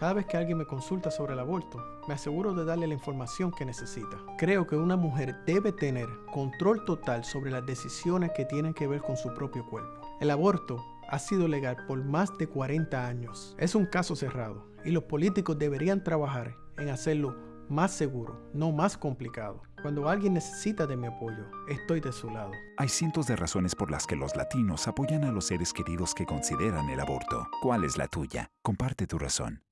Cada vez que alguien me consulta sobre el aborto, me aseguro de darle la información que necesita. Creo que una mujer debe tener control total sobre las decisiones que tienen que ver con su propio cuerpo. El aborto ha sido legal por más de 40 años. Es un caso cerrado y los políticos deberían trabajar en hacerlo más seguro, no más complicado. Cuando alguien necesita de mi apoyo, estoy de su lado. Hay cientos de razones por las que los latinos apoyan a los seres queridos que consideran el aborto. ¿Cuál es la tuya? Comparte tu razón.